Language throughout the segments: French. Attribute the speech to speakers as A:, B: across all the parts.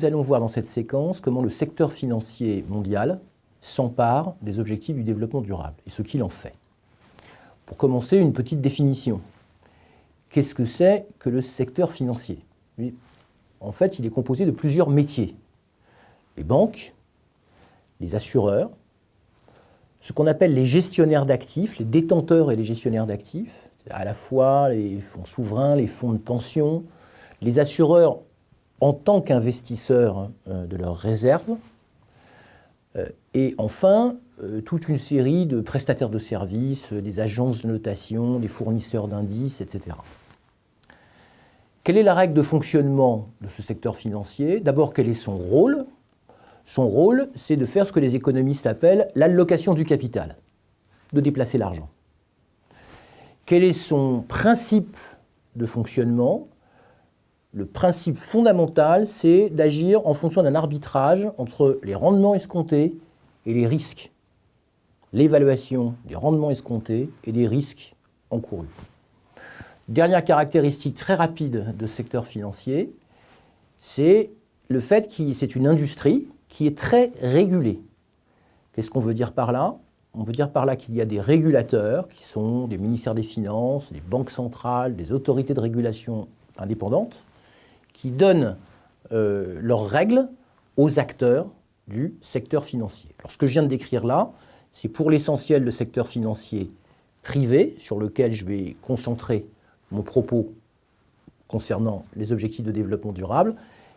A: nous allons voir dans cette séquence comment le secteur financier mondial s'empare des objectifs du développement durable et ce qu'il en fait. Pour commencer, une petite définition. Qu'est-ce que c'est que le secteur financier? En fait, il est composé de plusieurs métiers. Les banques, les assureurs, ce qu'on appelle les gestionnaires d'actifs, les détenteurs et les gestionnaires d'actifs, à la fois les fonds souverains, les fonds de pension, les assureurs en tant qu'investisseurs euh, de leurs réserves, euh, et enfin, euh, toute une série de prestataires de services, des agences de notation, des fournisseurs d'indices, etc. Quelle est la règle de fonctionnement de ce secteur financier? D'abord, quel est son rôle? Son rôle, c'est de faire ce que les économistes appellent l'allocation du capital, de déplacer l'argent. Quel est son principe de fonctionnement? Le principe fondamental, c'est d'agir en fonction d'un arbitrage entre les rendements escomptés et les risques. L'évaluation des rendements escomptés et des risques encourus. Dernière caractéristique très rapide de ce secteur financier, c'est le fait que c'est une industrie qui est très régulée. Qu'est-ce qu'on veut dire par là? On veut dire par là qu'il y a des régulateurs qui sont des ministères des Finances, des banques centrales, des autorités de régulation indépendantes, qui donnent euh, leurs règles aux acteurs du secteur financier. Alors, ce que je viens de décrire là, c'est pour l'essentiel le secteur financier privé, sur lequel je vais concentrer mon propos concernant les objectifs de développement durable.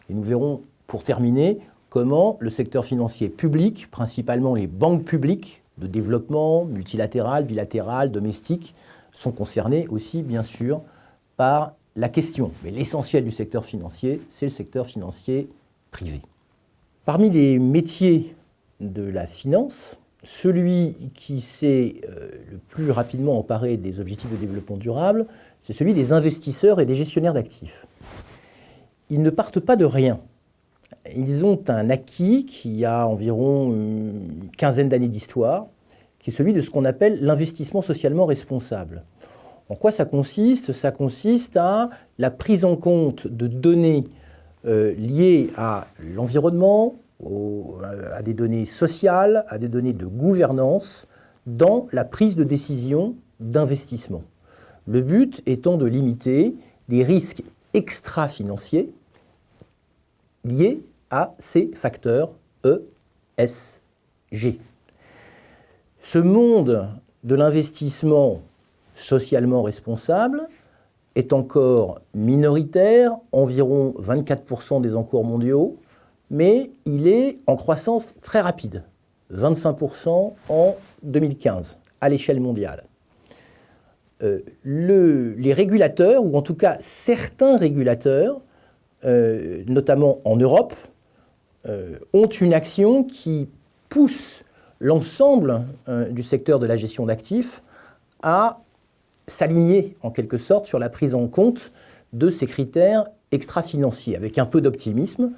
A: Et nous verrons, pour terminer, comment le secteur financier public, principalement les banques publiques, de développement, multilatéral, bilatéral, domestique, sont concernés aussi, bien sûr, par la question. Mais l'essentiel du secteur financier, c'est le secteur financier privé. Parmi les métiers de la finance, celui qui s'est euh, le plus rapidement emparé des objectifs de développement durable, c'est celui des investisseurs et des gestionnaires d'actifs. Ils ne partent pas de rien. Ils ont un acquis qui a environ une quinzaine d'années d'histoire, qui est celui de ce qu'on appelle l'investissement socialement responsable. En quoi ça consiste? Ça consiste à la prise en compte de données euh, liées à l'environnement, à des données sociales, à des données de gouvernance dans la prise de décision d'investissement. Le but étant de limiter les risques extra-financiers liés à ces facteurs ESG. Ce monde de l'investissement socialement responsable est encore minoritaire, environ 24% des encours mondiaux, mais il est en croissance très rapide, 25% en 2015 à l'échelle mondiale. Euh, les régulateurs, ou en tout cas certains régulateurs, euh, notamment en Europe, euh, ont une action qui pousse l'ensemble du secteur de la gestion d'actifs à s'aligner en quelque sorte sur la prise en compte de ces critères extra-financiers. Avec un peu d'optimisme,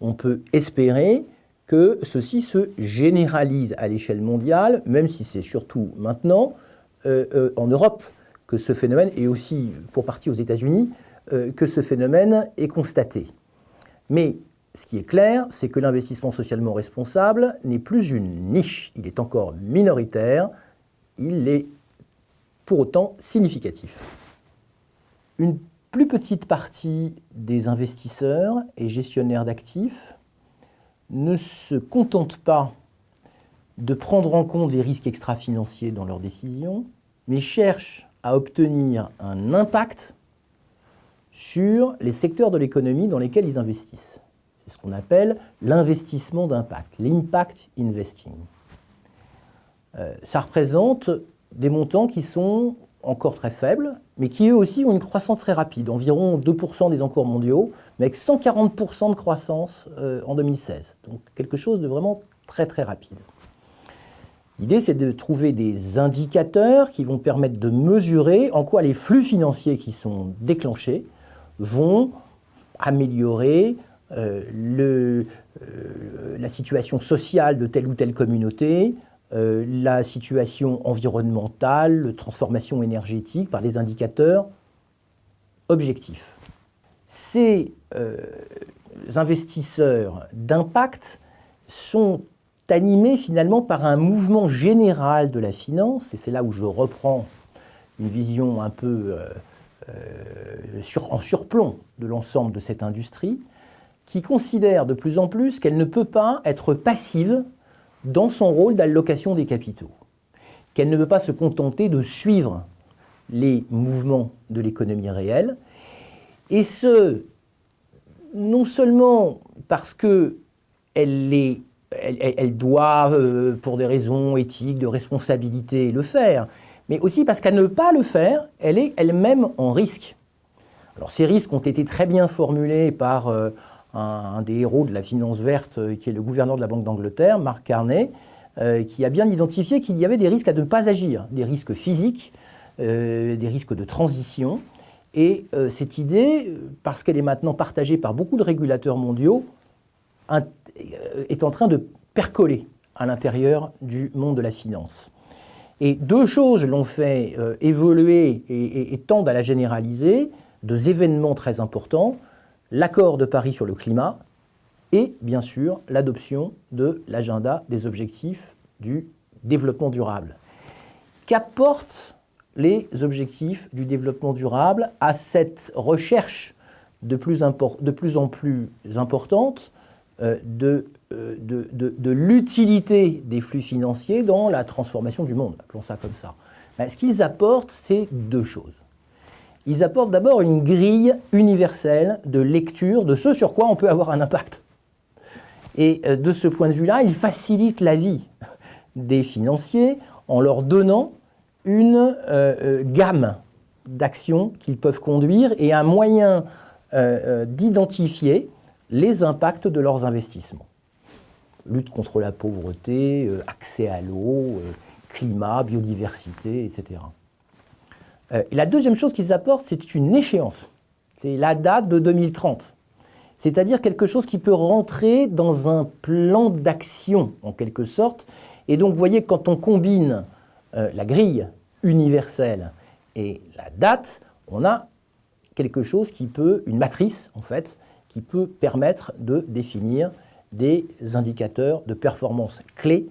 A: on peut espérer que ceci se généralise à l'échelle mondiale, même si c'est surtout maintenant en Europe que ce phénomène, et aussi pour partie aux États-Unis, euh, que ce phénomène est constaté. Mais ce qui est clair, c'est que l'investissement socialement responsable n'est plus une niche, il est encore minoritaire, il est pour autant significatif. Une plus petite partie des investisseurs et gestionnaires d'actifs ne se contentent pas de prendre en compte les risques extra-financiers dans leurs décisions, mais cherchent à obtenir un impact sur les secteurs de l'économie dans lesquels ils investissent. C'est ce qu'on appelle l'investissement d'impact, l'impact investing. Euh, ça représente des montants qui sont encore très faibles, mais qui eux aussi ont une croissance très rapide, environ 2% des encours mondiaux, mais avec 140% de croissance euh, en 2016. Donc quelque chose de vraiment très très rapide. L'idée, c'est de trouver des indicateurs qui vont permettre de mesurer en quoi les flux financiers qui sont déclenchés vont améliorer euh, euh, la situation sociale de telle ou telle communauté, euh, la situation environnementale, transformation énergétique par des indicateurs objectifs. Ces investisseurs d'impact sont animés finalement par un mouvement général de la finance, et c'est là où je reprends une vision un peu euh, euh, en surplomb de l'ensemble de cette industrie, qui considère de plus en plus qu'elle ne peut pas être passive dans son rôle d'allocation des capitaux, qu'elle ne peut pas se contenter de suivre les mouvements de l'économie réelle, et ce, non seulement parce qu'elle elle, elle, doit, euh, pour des raisons éthiques, de responsabilité, le faire, mais aussi parce qu'à ne pas le faire, elle est elle-même en risque. Alors ces risques ont été très bien formulés par euh, un, des héros de la finance verte, euh, qui est le gouverneur de la Banque d'Angleterre, Mark Carney, qui a bien identifié qu'il y avait des risques à ne pas agir, des risques physiques, des risques de transition, et euh, cette idée, parce qu'elle est maintenant partagée par beaucoup de régulateurs mondiaux, euh, est en train de percoler à l'intérieur du monde de la finance. Et deux choses l'ont fait euh, évoluer et, tendent à la généraliser, deux événements très importants, l'accord de Paris sur le climat et bien sûr l'adoption de l'agenda des objectifs du développement durable. Qu'apporte les objectifs du développement durable à cette recherche de plus, en plus importante euh, euh, de, de, l'utilité des flux financiers dans la transformation du monde, appelons ça comme ça. ce qu'ils apportent, c'est deux choses. Ils apportent d'abord une grille universelle de lecture de ce sur quoi on peut avoir un impact. Et euh, de ce point de vue-là, ils facilitent la vie des financiers en leur donnant une euh, euh, gamme d'actions qu'ils peuvent conduire et un moyen d'identifier les impacts de leurs investissements. Lutte contre la pauvreté, accès à l'eau, climat, biodiversité, etc. et la deuxième chose qu'ils apportent, c'est une échéance. C'est la date de 2030. C'est-à-dire quelque chose qui peut rentrer dans un plan d'action, en quelque sorte. Et donc, vous voyez, quand on combine la grille universelle et la date, on a quelque chose qui peut, une matrice en fait, qui peut permettre de définir des indicateurs de performance clés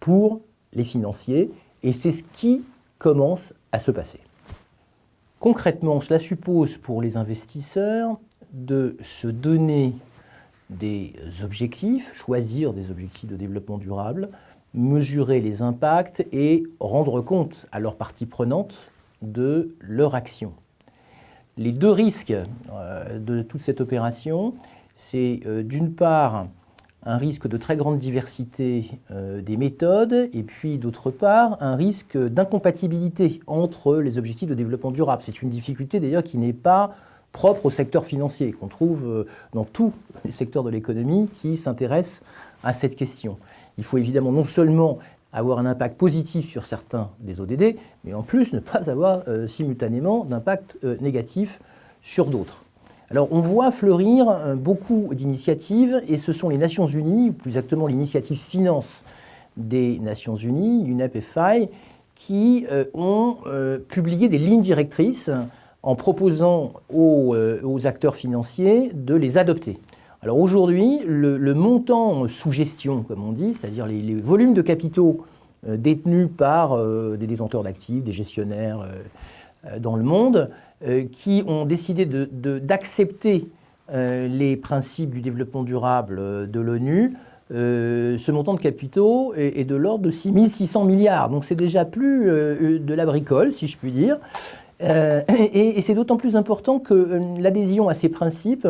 A: pour les financiers et c'est ce qui commence à se passer. Concrètement, cela suppose pour les investisseurs de se donner des objectifs, choisir des objectifs de développement durable, mesurer les impacts et rendre compte à leurs parties prenantes de leur action. Les deux risques euh, de toute cette opération, c'est euh, d'une part un risque de très grande diversité euh, des méthodes et puis d'autre part un risque d'incompatibilité entre les objectifs de développement durable. C'est une difficulté d'ailleurs qui n'est pas propre au secteur financier, qu'on trouve dans tous les secteurs de l'économie qui s'intéressent à cette question. Il faut évidemment non seulement avoir un impact positif sur certains des ODD, mais en plus ne pas avoir euh, simultanément d'impact euh, négatif sur d'autres. Alors on voit fleurir euh, beaucoup d'initiatives et ce sont les Nations Unies, plus exactement l'initiative finance des Nations Unies, UNEP et FI, qui ont publié des lignes directrices en proposant aux acteurs financiers de les adopter. Alors aujourd'hui, le, montant sous gestion, comme on dit, c'est-à-dire les, volumes de capitaux euh, détenus par euh, des détenteurs d'actifs, des gestionnaires euh, dans le monde, qui ont décidé d'accepter les principes du développement durable de l'ONU, ce montant de capitaux est, de l'ordre de 6 600 milliards. Donc c'est déjà plus de la bricole, si je puis dire. et c'est d'autant plus important que l'adhésion à ces principes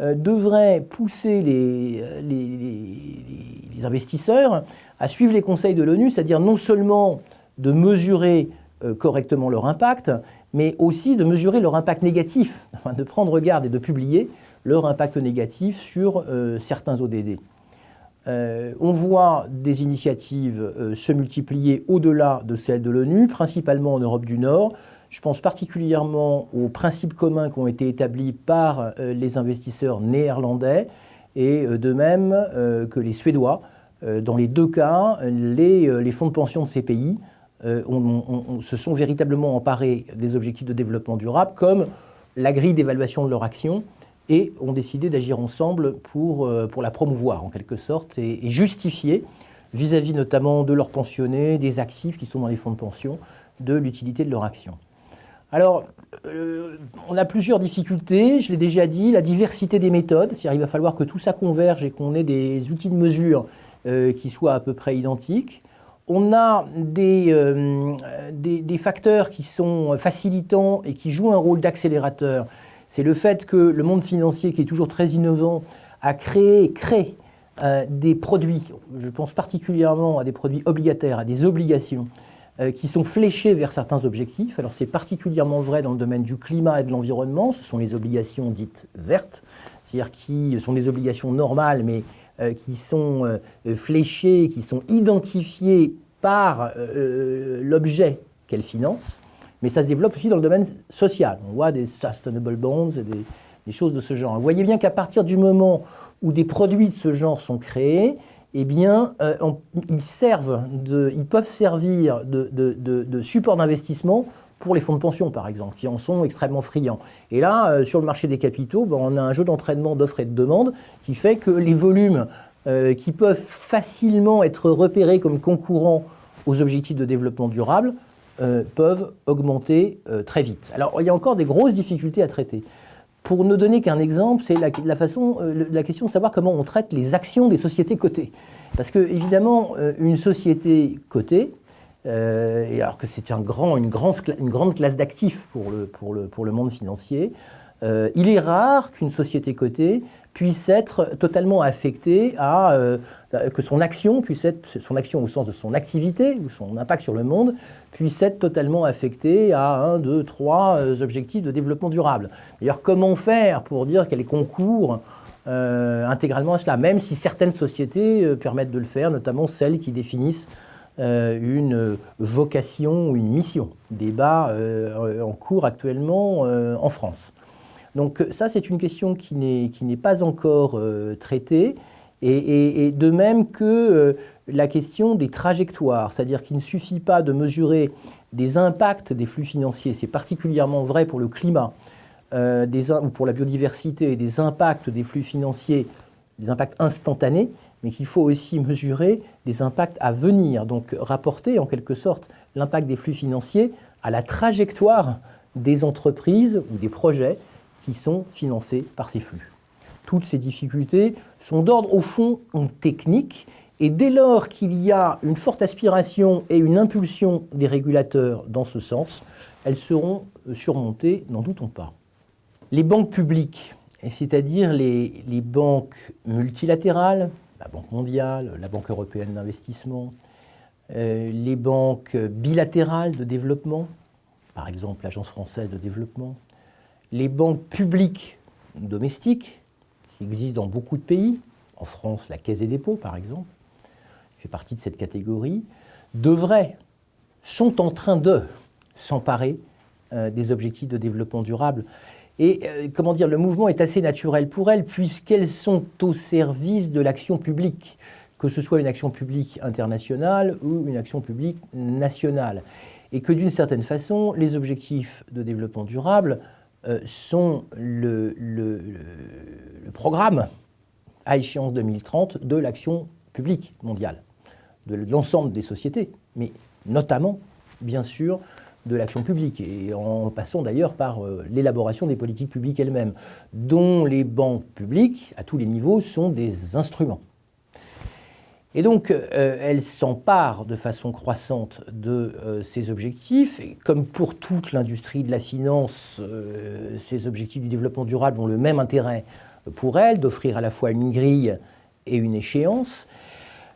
A: euh, devrait pousser euh, les, investisseurs à suivre les conseils de l'ONU, c'est-à-dire non seulement de mesurer euh, correctement leur impact, mais aussi de mesurer leur impact négatif, de prendre garde et de publier leur impact négatif sur certains ODD. on voit des initiatives se multiplier au-delà de celles de l'ONU, principalement en Europe du Nord, je pense particulièrement aux principes communs qui ont été établis par euh, les investisseurs néerlandais et euh, de même euh, que les Suédois. Dans les deux cas, les, fonds de pension de ces pays se sont véritablement emparés des objectifs de développement durable comme la grille d'évaluation de leur action et ont décidé d'agir ensemble pour, pour la promouvoir en quelque sorte et, justifier vis-à-vis notamment de leurs pensionnés, des actifs qui sont dans les fonds de pension, de l'utilité de leur action. Alors, on a plusieurs difficultés, je l'ai déjà dit, la diversité des méthodes, c'est-à-dire il va falloir que tout ça converge et qu'on ait des outils de mesure qui soient à peu près identiques on a euh, des, facteurs qui sont facilitants et qui jouent un rôle d'accélérateur. C'est le fait que le monde financier, qui est toujours très innovant, a créé, crée euh, des produits, je pense particulièrement à des produits obligataires, à des obligations, euh, qui sont fléchés vers certains objectifs. Alors c'est particulièrement vrai dans le domaine du climat et de l'environnement, ce sont les obligations dites vertes, c'est-à-dire qui sont des obligations normales, mais qui sont euh, fléchées, qui sont identifiées par euh, l'objet qu'elles financent, mais ça se développe aussi dans le domaine social. On voit des sustainable bonds et des, choses de ce genre. Vous voyez bien qu'à partir du moment où des produits de ce genre sont créés, eh bien, ils, servent ils peuvent servir de support d'investissement pour les fonds de pension, par exemple, qui en sont extrêmement friands. Et là, euh, sur le marché des capitaux, ben, on a un jeu d'entraînement d'offres et de demandes qui fait que les volumes euh, qui peuvent facilement être repérés comme concurrents aux objectifs de développement durable euh, peuvent augmenter très vite. Alors, il y a encore des grosses difficultés à traiter. Pour ne donner qu'un exemple, c'est la, la, façon, la question de savoir comment on traite les actions des sociétés cotées. Parce que, évidemment, une société cotée, et alors que c'est une, grande classe d'actifs pour le, monde financier, euh, il est rare qu'une société cotée puisse être totalement affectée à, euh, que son action puisse être, son action au sens de son activité ou son impact sur le monde, puisse être totalement affectée à un, deux, trois objectifs de développement durable. D'ailleurs, comment faire pour dire qu'elle concourt intégralement à cela, même si certaines sociétés permettent de le faire, notamment celles qui définissent euh, une vocation une mission. Débat euh, en cours actuellement euh, en France. Donc ça, c'est une question qui n'est pas encore traitée, et, de même que la question des trajectoires, c'est-à-dire qu'il ne suffit pas de mesurer des impacts des flux financiers, c'est particulièrement vrai pour le climat, des, ou pour la biodiversité, des impacts des flux financiers, des impacts instantanés, mais qu'il faut aussi mesurer des impacts à venir, donc rapporter en quelque sorte l'impact des flux financiers à la trajectoire des entreprises ou des projets qui sont financés par ces flux. Toutes ces difficultés sont d'ordre au fond technique et dès lors qu'il y a une forte aspiration et une impulsion des régulateurs dans ce sens, elles seront surmontées, n'en doutons pas. Les banques publiques, c'est-à-dire les, banques multilatérales, la Banque mondiale, la Banque européenne d'investissement, euh, les banques bilatérales de développement, par exemple l'Agence française de développement, les banques publiques domestiques, qui existent dans beaucoup de pays, en France la Caisse des dépôts par exemple, fait partie de cette catégorie, devraient, sont en train de s'emparer euh, des objectifs de développement durable. Et euh, comment dire, le mouvement est assez naturel pour elles, puisqu'elles sont au service de l'action publique, que ce soit une action publique internationale ou une action publique nationale. Et que d'une certaine façon, les objectifs de développement durable euh, sont le, programme à échéance 2030 de l'action publique mondiale, de l'ensemble des sociétés, mais notamment, bien sûr, de l'action publique, et en passant d'ailleurs par euh, l'élaboration des politiques publiques elles-mêmes, dont les banques publiques, à tous les niveaux, sont des instruments. Et donc, euh, elles s'emparent de façon croissante de euh, ces objectifs. Et comme pour toute l'industrie de la finance, ces objectifs du développement durable ont le même intérêt pour elles, d'offrir à la fois une grille et une échéance.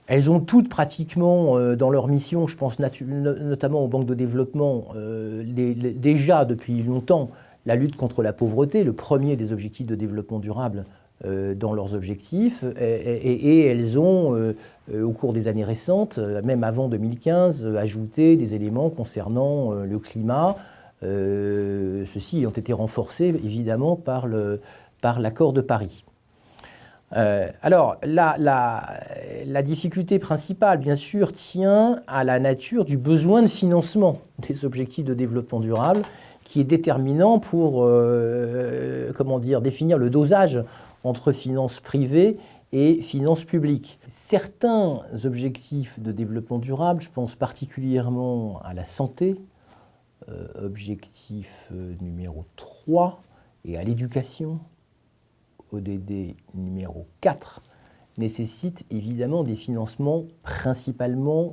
A: Elles ont toutes pratiquement euh, dans leur mission, je pense notamment aux banques de développement, euh, déjà depuis longtemps, la lutte contre la pauvreté, le premier des objectifs de développement durable euh, dans leurs objectifs. Et, elles ont, au cours des années récentes, même avant 2015, ajouté des éléments concernant le climat. Ceux-ci ont été renforcés évidemment par l'accord de Paris. Euh, alors, la, difficulté principale, bien sûr, tient à la nature du besoin de financement des objectifs de développement durable, qui est déterminant pour euh, comment dire, définir le dosage entre finances privées et finances publiques. Certains objectifs de développement durable, je pense particulièrement à la santé, euh, objectif numéro 3, et à l'éducation, ODD numéro 4, nécessitent évidemment des financements principalement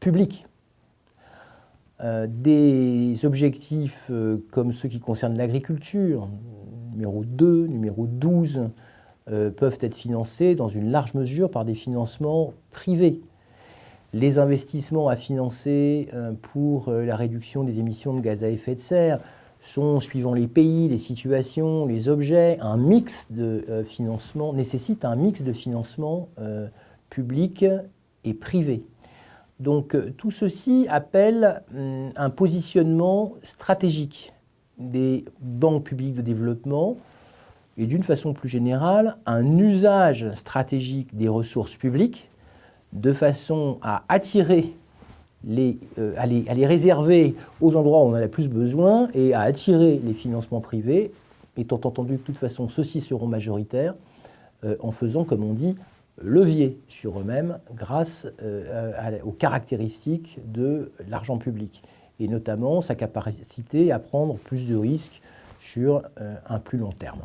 A: publics. Euh, des objectifs euh, comme ceux qui concernent l'agriculture, numéro 2, numéro 12, euh, peuvent être financés dans une large mesure par des financements privés. Les investissements à financer pour la réduction des émissions de gaz à effet de serre sont, suivant les pays, les situations, les objets, un mix de financement, nécessite un mix de financement public et privé. Donc euh, tout ceci appelle hum, un positionnement stratégique des banques publiques de développement et d'une façon plus générale, un usage stratégique des ressources publiques de façon à attirer euh, à, les, réserver aux endroits où on en a le plus besoin et à attirer les financements privés, étant entendu que de toute façon ceux-ci seront majoritaires, euh, en faisant, comme on dit, levier sur eux-mêmes grâce euh, aux caractéristiques de l'argent public, et notamment sa capacité à prendre plus de risques sur euh, un plus long terme.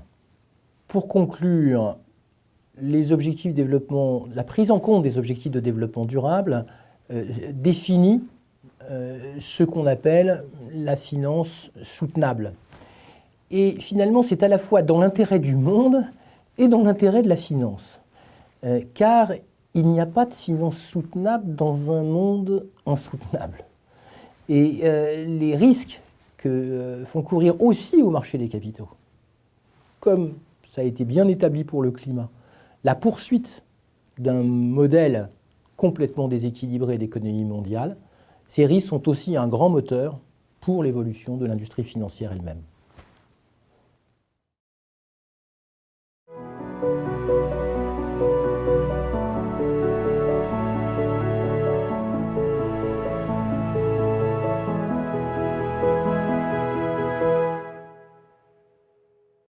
A: Pour conclure, les objectifs de développement, la prise en compte des objectifs de développement durable euh, définit ce qu'on appelle la finance soutenable. Et finalement, c'est à la fois dans l'intérêt du monde et dans l'intérêt de la finance. Euh, car il n'y a pas de finance soutenable dans un monde insoutenable. Et euh, les risques que euh, font courir aussi au marché des capitaux, comme ça a été bien établi pour le climat, la poursuite d'un modèle complètement déséquilibré d'économie mondiale, ces risques sont aussi un grand moteur pour l'évolution de l'industrie financière elle-même.